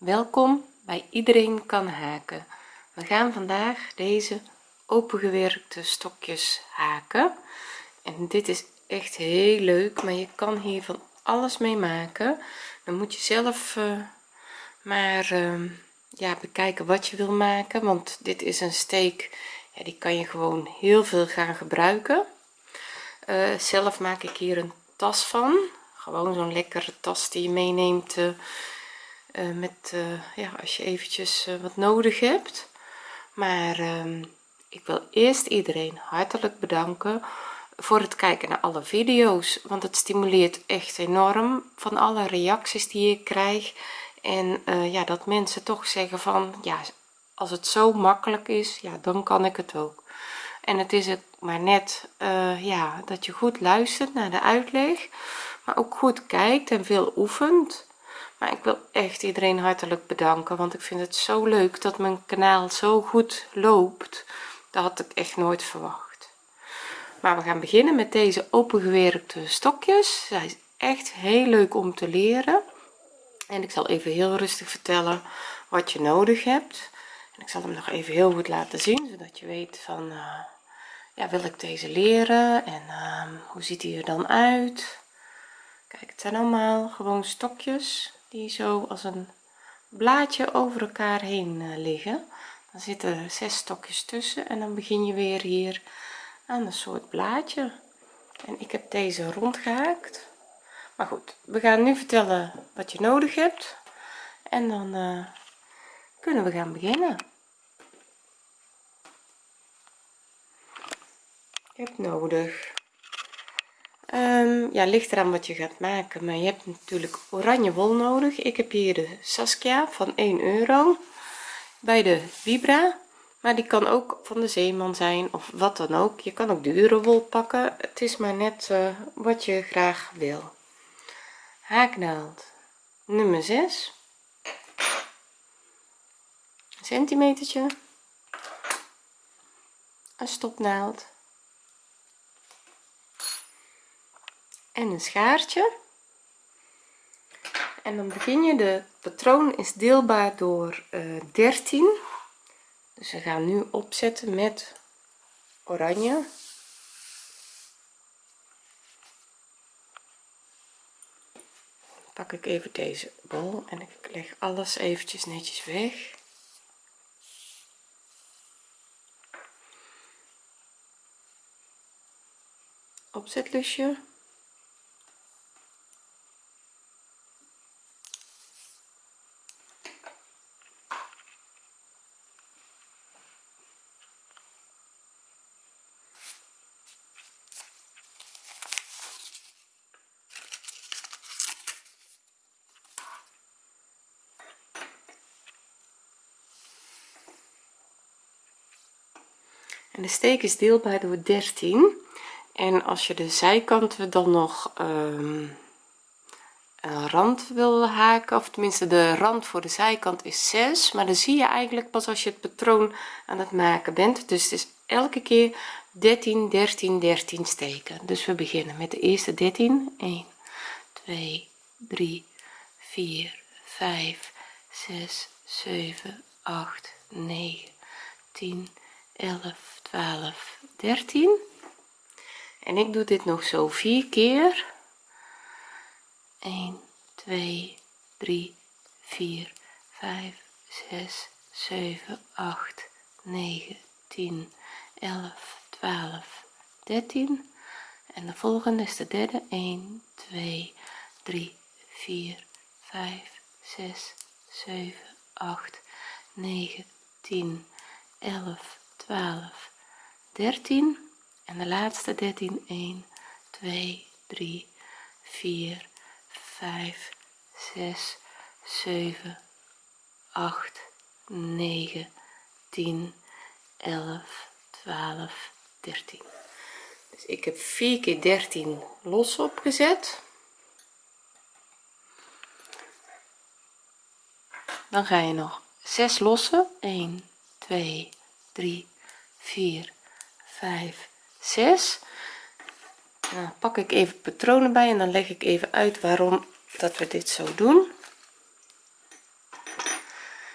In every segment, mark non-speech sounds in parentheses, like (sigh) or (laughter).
welkom bij iedereen kan haken. We gaan vandaag deze opengewerkte stokjes haken. En dit is echt heel leuk maar je kan hier van alles mee maken. Dan moet je zelf uh, maar uh, ja bekijken wat je wil maken want dit is een steek ja, die kan je gewoon heel veel gaan gebruiken. Uh, zelf maak ik hier een tas van. Gewoon zo'n lekkere tas die je meeneemt uh, met uh, ja als je eventjes wat nodig hebt. Maar ehm, ik wil eerst iedereen hartelijk bedanken voor het kijken naar alle video's want het stimuleert echt enorm van alle reacties die ik krijg. En ja dat mensen toch zeggen van ja als het zo makkelijk is ja dan kan ik het ook. En het is het maar net ja dat je goed luistert naar de uitleg maar ook goed kijkt en veel oefent maar ik wil echt iedereen hartelijk bedanken want ik vind het zo leuk dat mijn kanaal zo goed loopt. Dat had ik echt nooit verwacht. Maar we gaan beginnen met deze opengewerkte stokjes. Zij is echt heel leuk om te leren. En ik zal even heel rustig vertellen wat je nodig hebt. En ik zal hem nog even heel goed laten zien zodat je weet van uh, ja wil ik deze leren? En uh, hoe ziet hij er dan uit kijk het zijn allemaal gewoon stokjes die zo als een blaadje over elkaar heen uh, liggen. Dan zitten er zes stokjes tussen en dan begin je weer hier aan een soort blaadje. En ik heb deze rondgehaakt. Maar goed we gaan nu vertellen wat je nodig hebt en dan uh, kunnen we gaan beginnen. Je hebt nodig um, ja ligt eraan wat je gaat maken maar je hebt natuurlijk oranje wol nodig. Ik heb hier de Saskia van 1 euro bij de vibra maar die kan ook van de zeeman zijn of wat dan ook. Je kan ook dure wol pakken. Het is maar net uh, wat je graag wil. Haaknaald nummer 6 centimetertje. Een stopnaald en een schaartje. En dan begin je. De patroon is deelbaar door uh, eh, 13 dus we gaan nu opzetten met oranje. Pak ik even deze bol en ik leg alles eventjes netjes weg. Opzetlusje de steek is deelbaar door 13 en als je de zijkanten dan nog um, een rand wil haken of tenminste de rand voor de zijkant is 6 maar dan zie je eigenlijk pas als je het patroon aan het maken bent. Dus het is elke keer 13 13 13 steken. Dus we beginnen met de eerste 13 1 2 3 4 5 6 7 8 9 10 11 12 13 en ik doe dit nog zo vier keer. 1 2 3 4 5 6 7 8 9 10 11 12 13 en de volgende is de derde. 1 2 3 4 5 6 7 8 9 10 11 12 13 en de laatste 13 1 2 3 4 5 6 7 8 9 10 11 12 13 dus ik heb 4 keer 13 los opgezet. Dan ga je nog 6 lossen. 1 2 3 4 5 6 dan pak ik even patronen bij en dan leg ik even uit waarom dat we dit zo doen.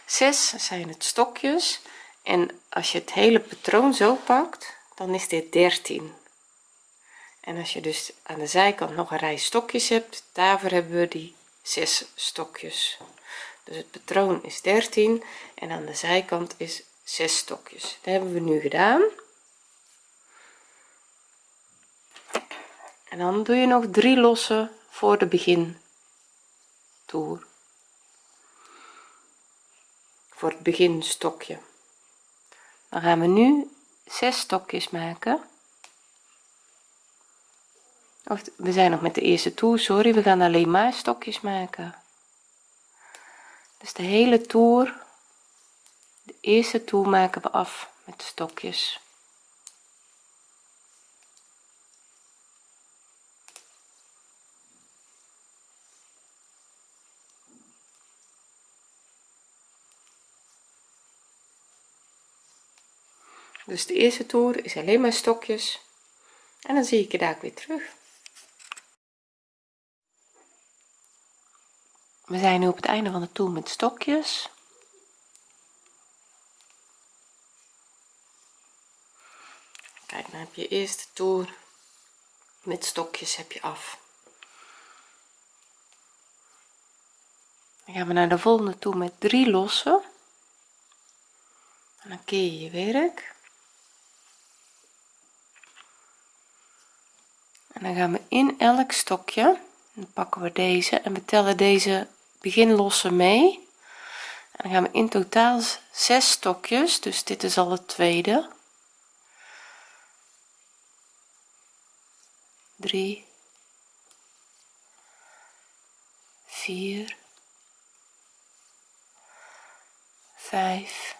6 zijn het stokjes. En als je het hele patroon zo pakt dan is dit 13 en als je dus aan de zijkant nog een rij stokjes hebt daarvoor hebben we die 6 stokjes. Dus het patroon is 13 en aan de zijkant is 6 stokjes. Dat hebben we nu gedaan en dan doe je nog drie losse voor de begin toer voor het begin stokje dan gaan we nu 6 stokjes maken. Of we zijn nog met de eerste toer sorry we gaan alleen maar stokjes maken. Dus de hele toer de eerste toer maken we af met stokjes dus de eerste toer is alleen maar stokjes. En dan zie ik je daar weer terug. We zijn nu op het einde van de toer met stokjes. Kijk dan heb je eerste toer met stokjes heb je af. Dan gaan we naar de volgende toer met drie losse en dan keer je je werk en dan gaan we in elk stokje. Dan pakken we deze en we tellen deze beginlosse mee. En dan gaan we in totaal 6 stokjes dus dit is al het tweede. 3 4 5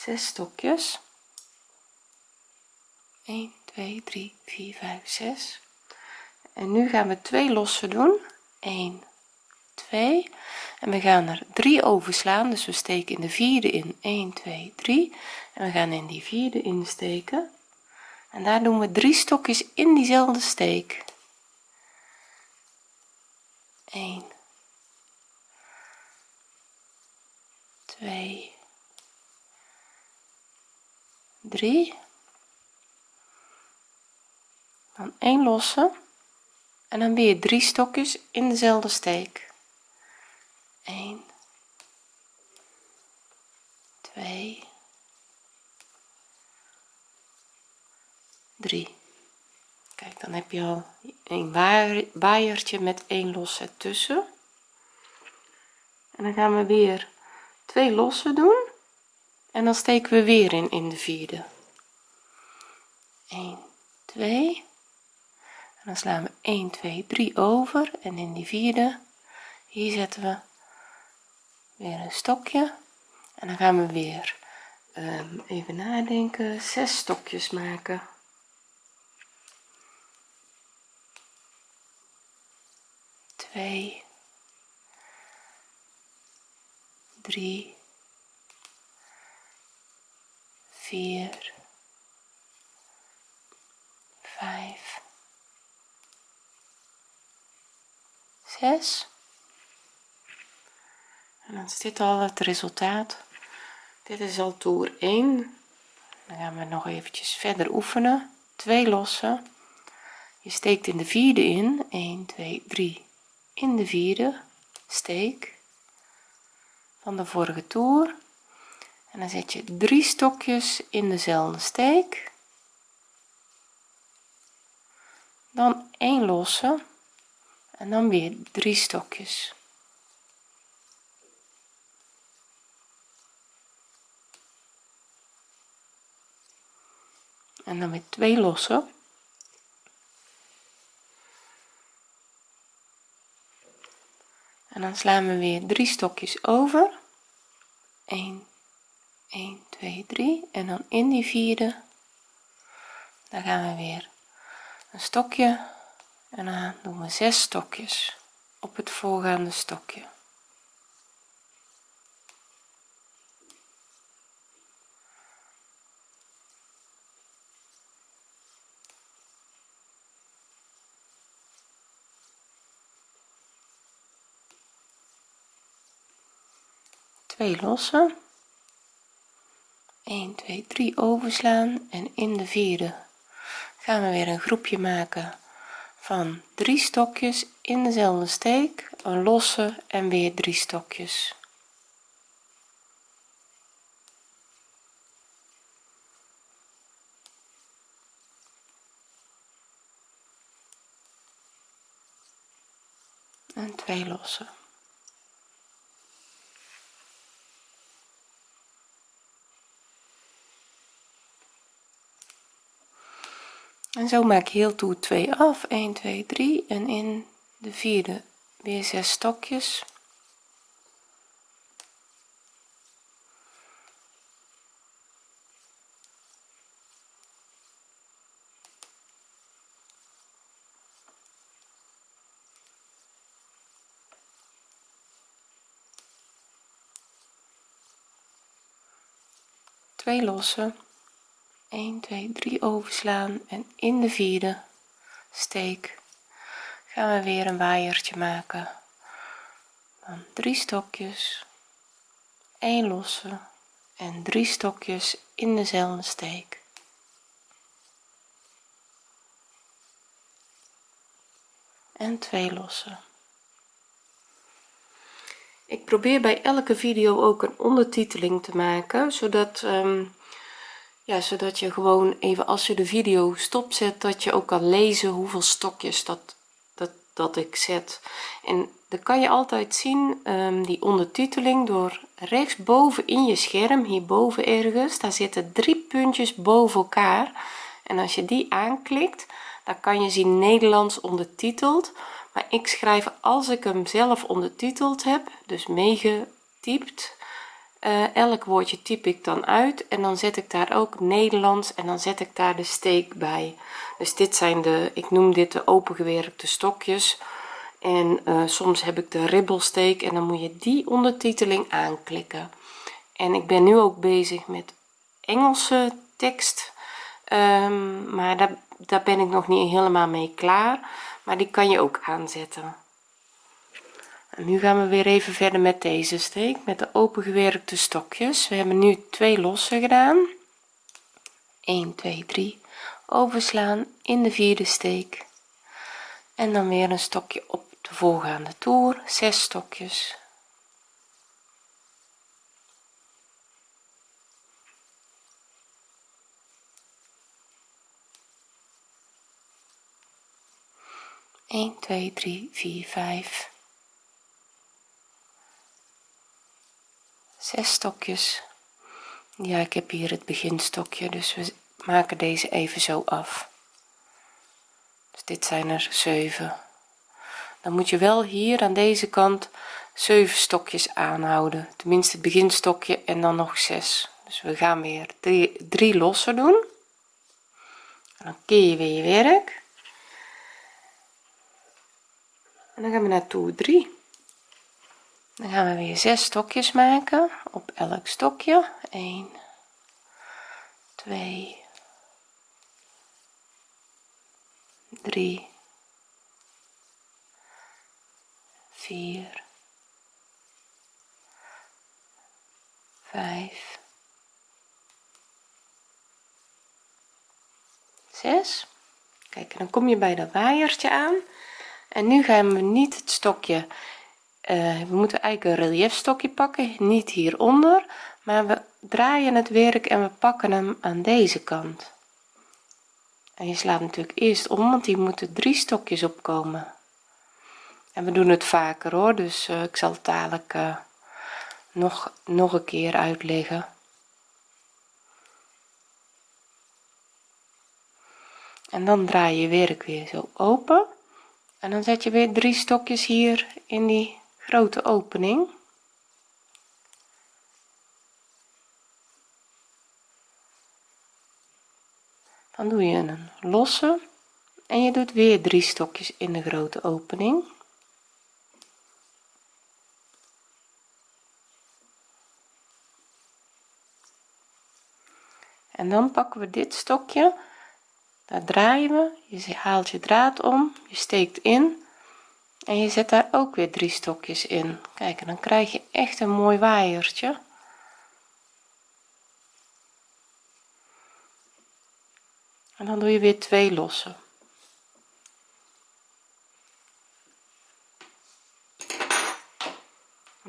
6 stokjes. 1 2 3 4 5 6 en nu gaan we twee losse doen. 1 2 en we gaan er 3 overslaan. Dus we steken in de vierde in. 1 2 3 en we gaan in die vierde insteken. En daar doen we drie stokjes in diezelfde steek. 1 2 3 dan 1 losse. En dan weer drie stokjes in dezelfde steek. 1 2 3 kijk dan heb je al een waaiertje met één losse tussen. En dan gaan we weer twee losse doen en dan steken we weer in in de vierde. 1 2 en dan slaan we 1 2 3 over. En in die vierde hier zetten we weer een stokje. En dan gaan we weer um, even nadenken zes stokjes maken. Twee. Drie vier vijf zes. En dan is dit al het resultaat. Dit is al toer 1 dan gaan we nog eventjes verder oefenen. Twee lossen. Je steekt in de vierde in. 1 2 3 in de vierde. Steek. Van de vorige toer en dan zet je drie stokjes in dezelfde steek. Dan 1 losse. En dan weer drie stokjes. En dan weer twee losse en dan slaan we weer drie stokjes over. 1 1 2 3 en dan in die vierde Dan gaan we weer. Een stokje. En dan doen we zes stokjes op het voorgaande stokje. Twee lossen. 1 2 3 overslaan. En in de vierde gaan we weer een groepje maken van drie stokjes in dezelfde steek een losse en weer drie stokjes. En twee losse en zo maak je heel toe 2 af. 1 2 3 en in de vierde weer 6 stokjes. Twee lossen 1 2 3 overslaan. En in de vierde steek gaan we weer een waaiertje maken. Dan drie stokjes 1 losse en drie stokjes in dezelfde steek. En twee losse ik probeer bij elke video ook een ondertiteling te maken zodat um, zodat je gewoon even als je de video stopzet dat je ook kan lezen hoeveel stokjes dat dat dat ik zet. En dan kan je altijd zien um, die ondertiteling door rechtsboven in je scherm hierboven ergens daar zitten drie puntjes boven elkaar. En als je die aanklikt dan kan je zien Nederlands ondertiteld. Maar ik schrijf als ik hem zelf ondertiteld heb dus meegetypt uh, elk woordje typ ik dan uit en dan zet ik daar ook Nederlands en dan zet ik daar de steek bij. Dus dit zijn de ik noem dit de opengewerkte stokjes. En uh, soms heb ik de ribbelsteek en dan moet je die ondertiteling aanklikken. En ik ben nu ook bezig met Engelse tekst um, maar daar, daar ben ik nog niet helemaal mee klaar. Maar die kan je ook aanzetten. en nu gaan we weer even verder met deze steek met de opengewerkte stokjes. We hebben nu twee losse gedaan. 1 2 3 overslaan in de vierde steek. En dan weer een stokje op de voorgaande toer. 6 stokjes. Een, twee, drie, vier, vijf, zes stokjes. Ja ik heb hier het beginstokje dus we maken deze even zo af. Dus dit zijn er 7 dan moet je wel hier aan deze kant 7 stokjes aanhouden. Tenminste het beginstokje en dan nog 6 dus we gaan weer 3, 3 losse doen. En dan keer je weer je werk. En dan gaan we naar toer 3 dan gaan we weer 6 stokjes maken op elk stokje. 1 2 3 4 5 6 kijk dan kom je bij dat waaiertje aan. En nu gaan we niet het stokje uh, we moeten eigenlijk een relief stokje pakken niet hieronder maar we draaien het werk en we pakken hem aan deze kant. En je slaat natuurlijk eerst om want hier moeten drie stokjes opkomen en we doen het vaker hoor dus uh, ik zal het dadelijk uh, nog nog een keer uitleggen. En dan draai je werk weer zo open. En dan zet je weer drie stokjes hier in die grote opening. Dan doe je een losse en je doet weer drie stokjes in de grote opening. En dan pakken we dit stokje. Daar draaien we. Je haalt je draad om. Je steekt in en je zet daar ook weer drie stokjes in. Kijk en dan krijg je echt een mooi waaiertje. En dan doe je weer twee losse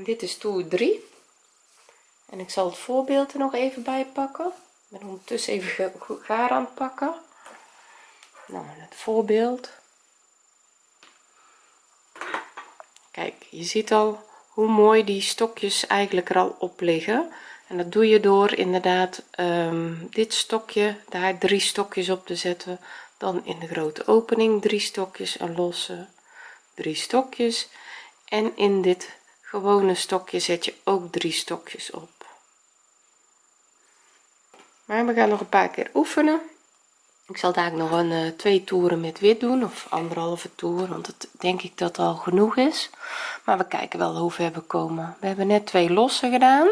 en dit is toer 3 en ik zal het voorbeeld er nog even bij pakken. Ik ben ondertussen even gaar aan pakken. Nou het voorbeeld kijk je ziet al hoe mooi die stokjes eigenlijk er al op liggen. En dat doe je door inderdaad um, dit stokje daar drie stokjes op te zetten. Dan in de grote opening drie stokjes en losse drie stokjes. En in dit gewone stokje zet je ook drie stokjes op. Maar we gaan nog een paar keer oefenen ik zal daar nog een uh, twee toeren met wit doen of anderhalve toer want het denk ik dat al genoeg is. Maar we kijken wel hoe ver we komen. We hebben net twee losse gedaan.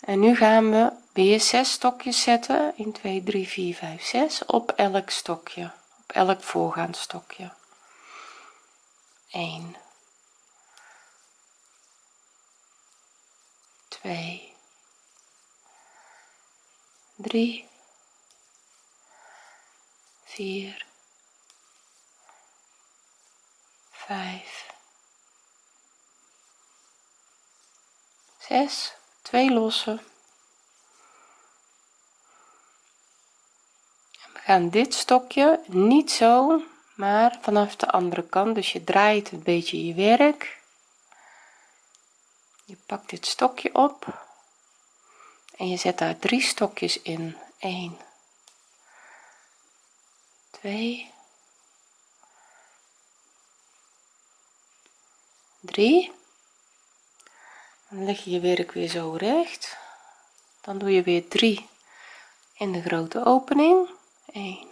En nu gaan we weer 6 stokjes zetten. 1 2 3 4 5 6 op elk stokje. Op elk voorgaand stokje. 1 2 3 4 5 6 2 losse we gaan dit stokje niet zo maar vanaf de andere kant. Dus je draait een beetje je werk. Je pakt dit stokje op. En je zet daar drie stokjes in. 1 2 3 dan leg je je werk weer zo recht. Dan doe je weer 3 in de grote opening. 1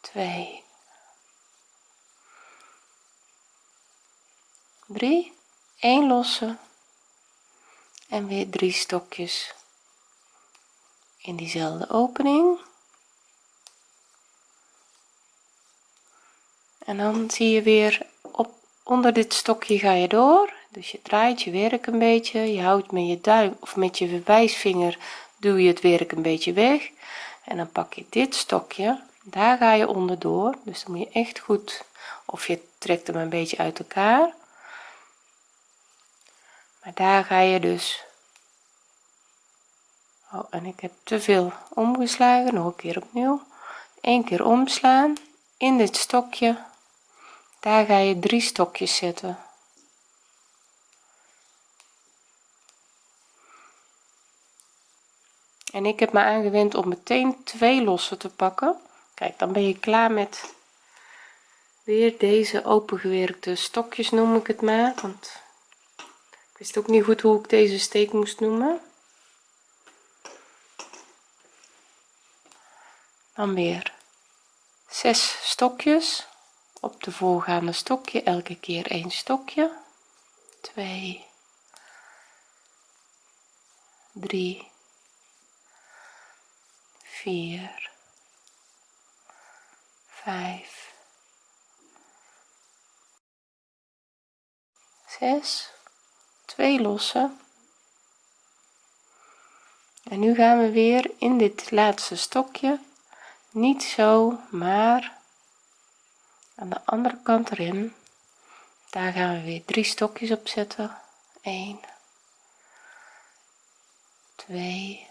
2 3 1 losse. En weer drie stokjes in diezelfde opening en dan zie je weer op onder dit stokje ga je door. Dus je draait je werk een beetje je houdt met je duim of met je wijsvinger duw je het werk een beetje weg. En dan pak je dit stokje daar ga je onderdoor. Dus dan moet je echt goed of je trekt hem een beetje uit elkaar. Maar daar ga je dus. Oh, en ik heb te veel omgeslagen nog een keer opnieuw. Een keer omslaan in dit stokje daar ga je drie stokjes zetten. En ik heb me aangewend om meteen twee losse te pakken. Kijk dan ben je klaar met weer deze opengewerkte stokjes noem ik het maar. Want ik wist ook niet goed hoe ik deze steek moest noemen. Dan weer zes stokjes op de voorgaande stokje elke keer een stokje. 2 3 4 5 6 2 losse en nu gaan we weer in dit laatste stokje. Niet zo maar aan de andere kant erin daar gaan we weer drie stokjes op zetten. 1 2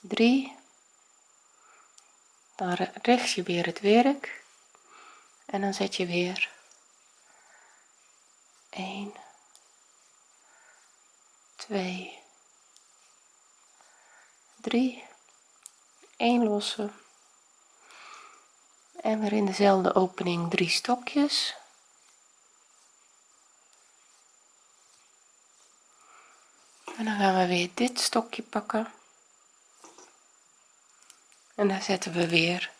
3 dan richt je weer het werk en dan zet je weer 1 2 3 1 losse en weer in dezelfde opening drie stokjes. En dan gaan we weer dit stokje pakken. En daar zetten we weer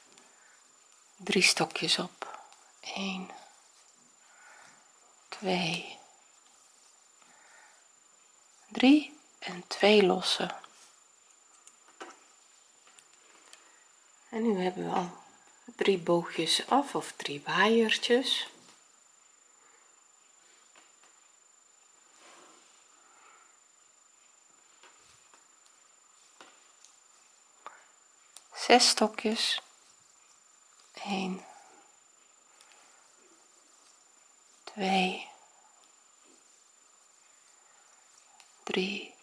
drie stokjes op. 1 2 3 en 2 losse en nu hebben we al drie boogjes af of drie waaiertjes zes stokjes. 1 2 3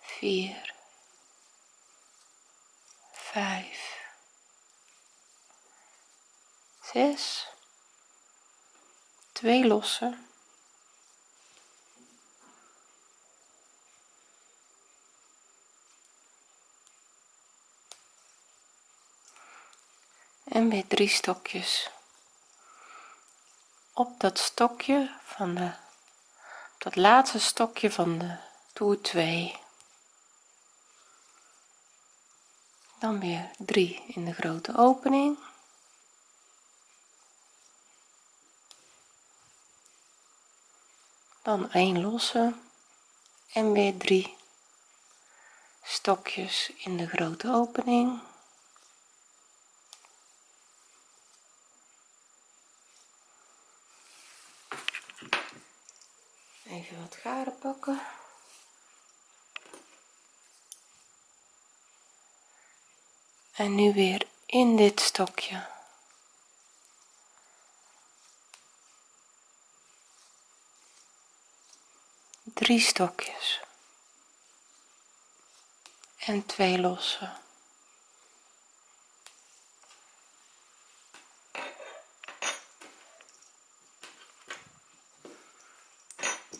4 5 6 2 losse en weer drie stokjes. Op dat stokje van de dat laatste stokje van de toer 2 dan weer 3 in de grote opening dan 1 losse en weer 3 stokjes in de grote opening. Even wat garen pakken. En nu weer in dit stokje drie stokjes. En twee losse.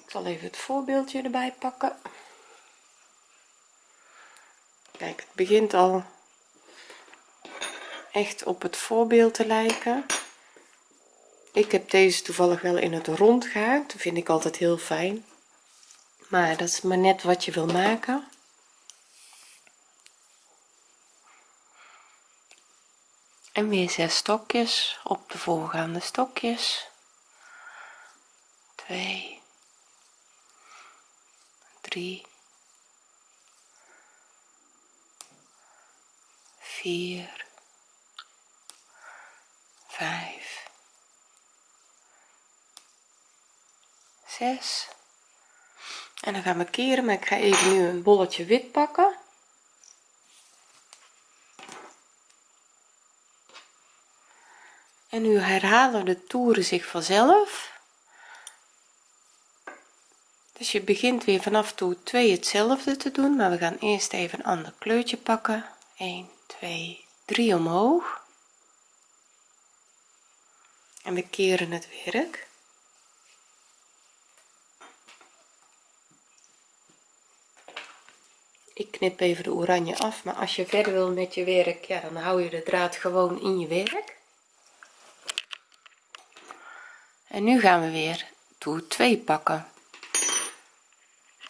Zal even het voorbeeldje erbij pakken. Kijk het begint al echt op het voorbeeld te lijken. Ik heb deze toevallig wel in het rond gehaakt. Vind ik altijd heel fijn maar dat is maar net wat je wil maken. En weer zes stokjes op de voorgaande stokjes. 2 3 4 5 6 en dan gaan we keren maar ik ga even nu een bolletje wit pakken. En nu herhalen de toeren zich vanzelf. Dus je begint weer vanaf toer 2 hetzelfde te doen maar we gaan eerst even een ander kleurtje pakken. 1 2 3 omhoog. En we keren het werk ik knip even de oranje af maar als je verder wil met je werk ja dan hou je de draad gewoon in je werk. En nu gaan we weer toer 2 pakken.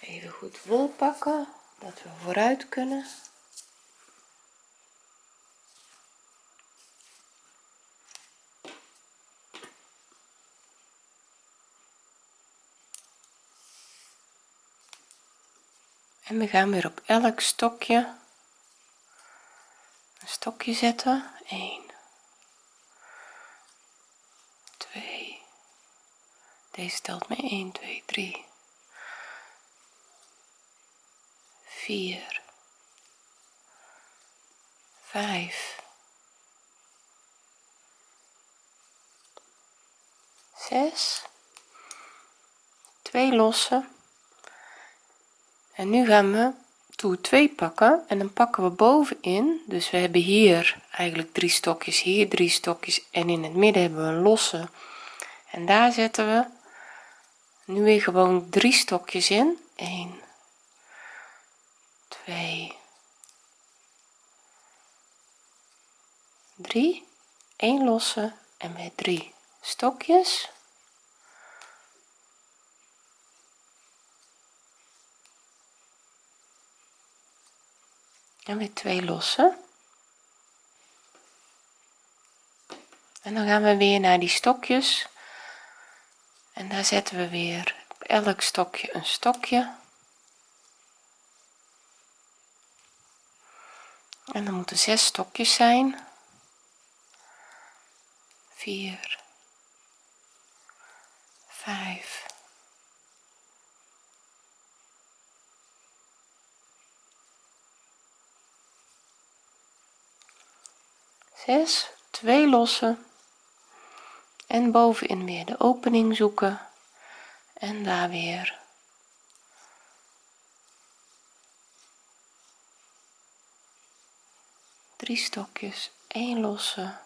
Even goed wol pakken dat we vooruit kunnen en we gaan weer op elk stokje een stokje zetten. 1 2 deze telt mee. 1 2 3 4 5 6 2 losse en nu gaan we toer 2 pakken en dan pakken we bovenin. Dus we hebben hier eigenlijk drie stokjes hier drie stokjes en in het midden hebben we een losse. En daar zetten we nu weer gewoon drie stokjes in. 1 2 3 1 losse en weer 3 stokjes dan weer twee lossen. En dan gaan we weer naar die stokjes. En daar zetten we weer op elk stokje een stokje. En dan moeten zes stokjes zijn. 4 5 zes twee losse en bovenin weer de opening zoeken. En daar weer. Drie stokjes 1 losse.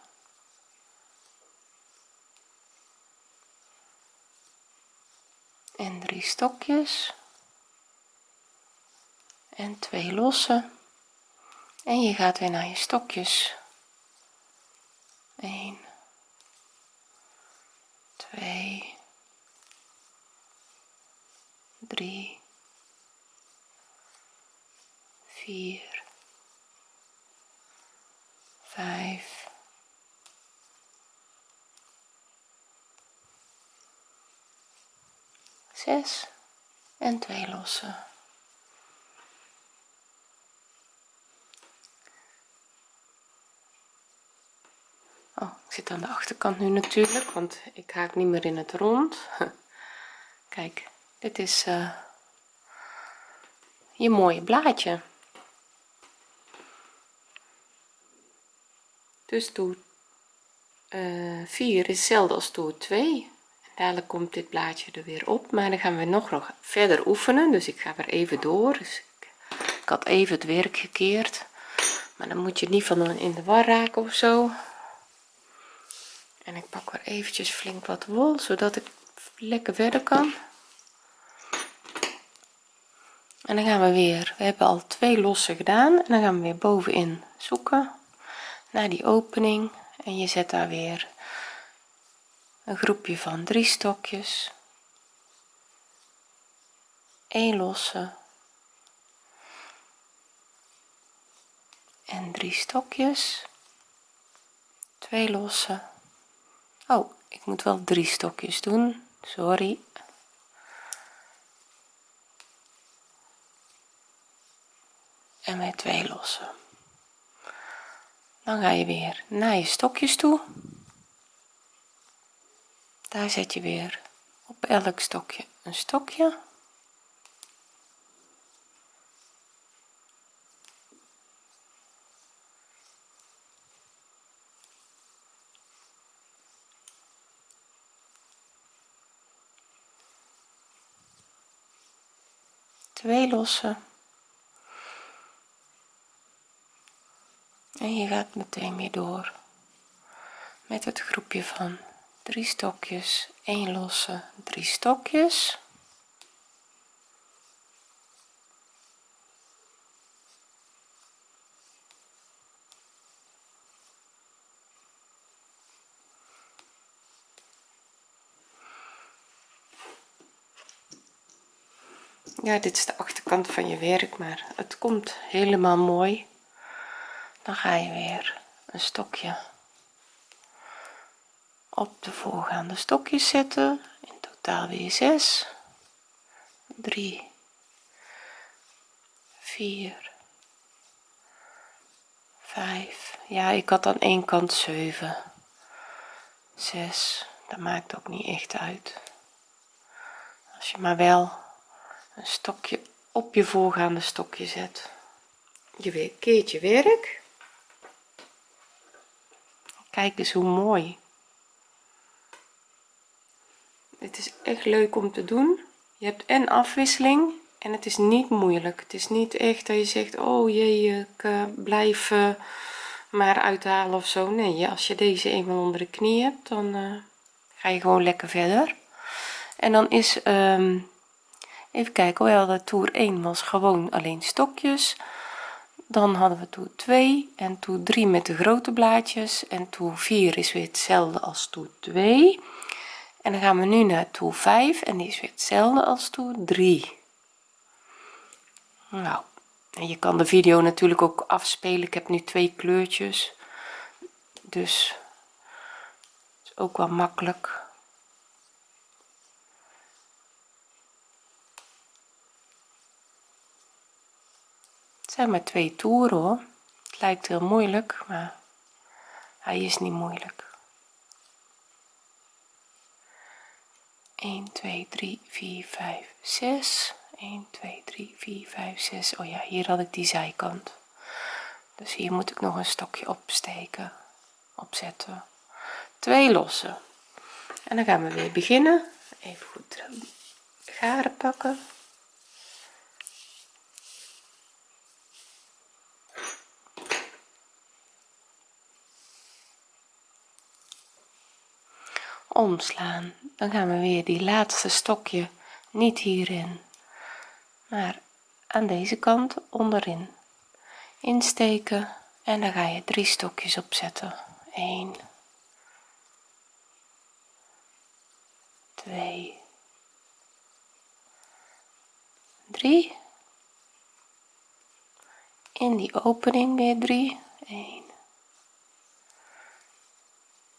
En drie stokjes. En twee losse en je gaat weer naar je stokjes 1 2 3 4 5 6 en 2 losse zit aan de achterkant nu natuurlijk want ik haak niet meer in het rond. (laughs) Kijk dit is uh, je mooie blaadje. Dus uh, 4 is hetzelfde als toer 2 en dadelijk komt dit blaadje er weer op maar dan gaan we nog, nog verder oefenen. Dus ik ga weer even door. Dus ik, ik had even het werk gekeerd. Maar dan moet je niet van in de war raken of zo en ik pak weer eventjes flink wat wol zodat ik lekker verder kan. En dan gaan we weer. We hebben al twee losse gedaan. En dan gaan we weer bovenin zoeken naar die opening. En je zet daar weer een groepje van drie stokjes. 1 losse. En drie stokjes. Twee losse oh ik moet wel drie stokjes doen. Sorry. En weer twee losse dan ga je weer naar je stokjes toe. Daar zet je weer op elk stokje een stokje twee losse en je gaat meteen weer door. Met het groepje van drie stokjes 1 losse drie stokjes ja dit is de achterkant van je werk maar het komt helemaal mooi. Dan ga je weer een stokje op de voorgaande stokjes zetten. In totaal weer 6 3 4 5 ja ik had aan één kant 7 6 dat maakt ook niet echt uit. Als je maar wel een stokje op je voorgaande stokje zet. Je keert je werk. Kijk eens hoe mooi. Het is echt leuk om te doen. Je hebt en afwisseling en het is niet moeilijk. Het is niet echt dat je zegt oh jee ik uh, blijf uh, maar uithalen of zo. Nee als je deze eenmaal onder de knie hebt dan uh, ga je gewoon lekker verder. En dan is um, even kijken wel de toer 1 was gewoon alleen stokjes. Dan hadden we toer 2 en toer 3 met de grote blaadjes. En toer 4 is weer hetzelfde als toer 2 en dan gaan we nu naar toer 5 en die is weer hetzelfde als toer 3 nou en je kan de video natuurlijk ook afspelen. Ik heb nu twee kleurtjes. Dus is ook wel makkelijk zijn maar twee toeren hoor. Het lijkt heel moeilijk maar hij is niet moeilijk. 1 2 3 4 5 6 1 2 3 4 5 6 oh ja hier had ik die zijkant. Dus hier moet ik nog een stokje opsteken opzetten. Twee lossen. En dan gaan we weer beginnen. Even goed garen pakken omslaan. Dan gaan we weer die laatste stokje niet hierin maar aan deze kant onderin insteken. En dan ga je drie stokjes opzetten. 1 2 3 in die opening weer 3 1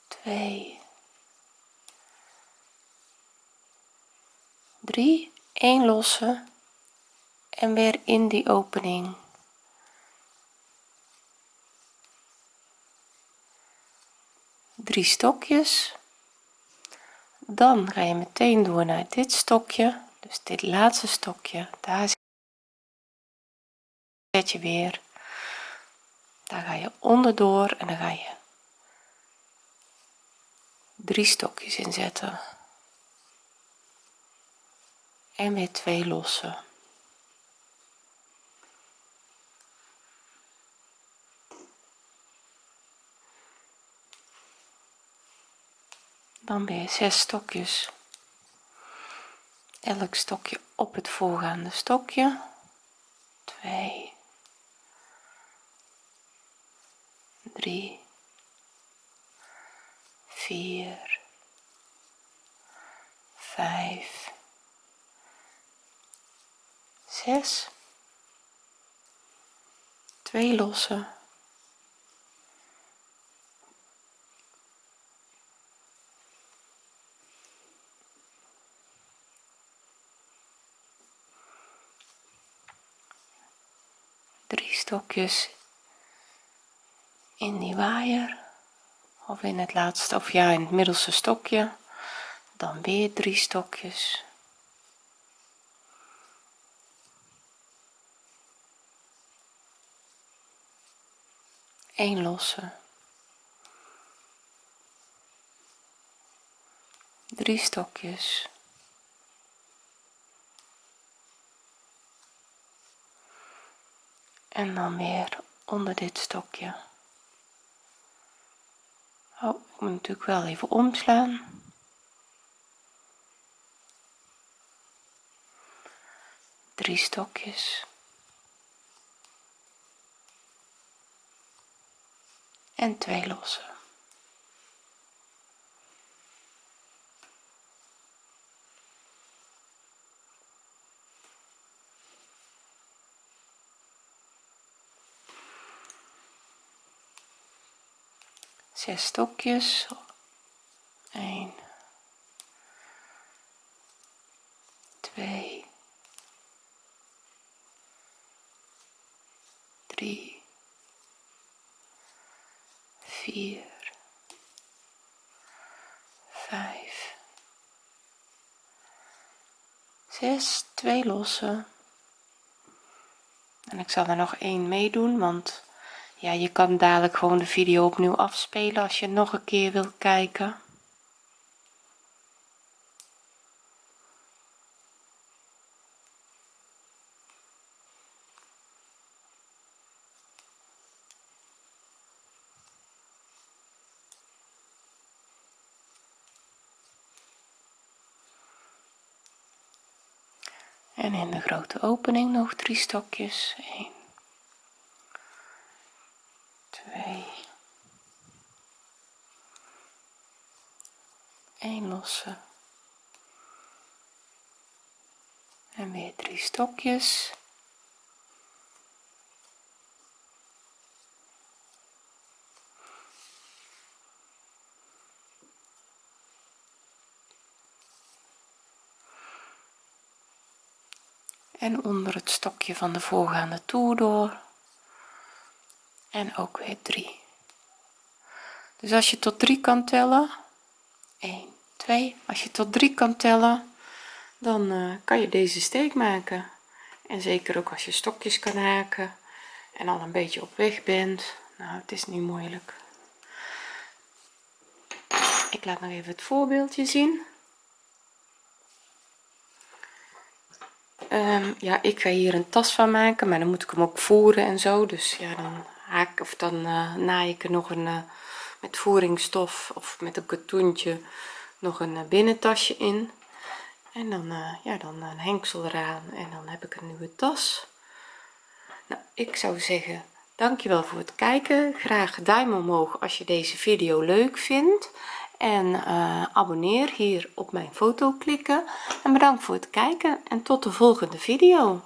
2 3 1 losse en weer in die opening. Drie stokjes. Dan ga je meteen door naar dit stokje. Dus dit laatste stokje daar zet je weer. Daar ga je onderdoor en dan ga je drie stokjes inzetten en weer twee lossen. Dan weer zes stokjes. Elk stokje op het voorgaande stokje. 2 3 4 5 6 2 lossen drie stokjes in die waaier. Of in het laatste of ja in het middelste stokje. Dan weer drie stokjes een losse. Drie stokjes. En dan weer onder dit stokje. Oh ik moet natuurlijk wel even omslaan. Drie stokjes en twee losse zes stokjes. 1 2 3 4 5 6 2 losse en ik zal er nog één meedoen want ja je kan dadelijk gewoon de video opnieuw afspelen als je nog een keer wilt kijken en in de opening nog drie stokjes. 1 2 1 losse. En weer drie stokjes en onder het stokje van de voorgaande toer door. En ook weer 3 dus als je tot 3 kan tellen 1 2 als je tot 3 kan tellen dan uh, kan je deze steek maken. En zeker ook als je stokjes kan haken en al een beetje op weg bent. Nou het is niet moeilijk. Ik laat nog even het voorbeeldje zien um, ja ik ga hier een tas van maken maar dan moet ik hem ook voeren en zo. Dus ja dan haak of dan uh, naai ik er nog een uh, met voeringsstof of met een katoentje nog een uh, binnentasje in. En dan ja dan een hengsel eraan en dan heb ik een nieuwe tas. Nou ik zou zeggen dankjewel voor het kijken. Graag duim omhoog als je deze video leuk vindt en uh, abonneer hier op mijn foto klikken. En bedankt voor het kijken en tot de volgende video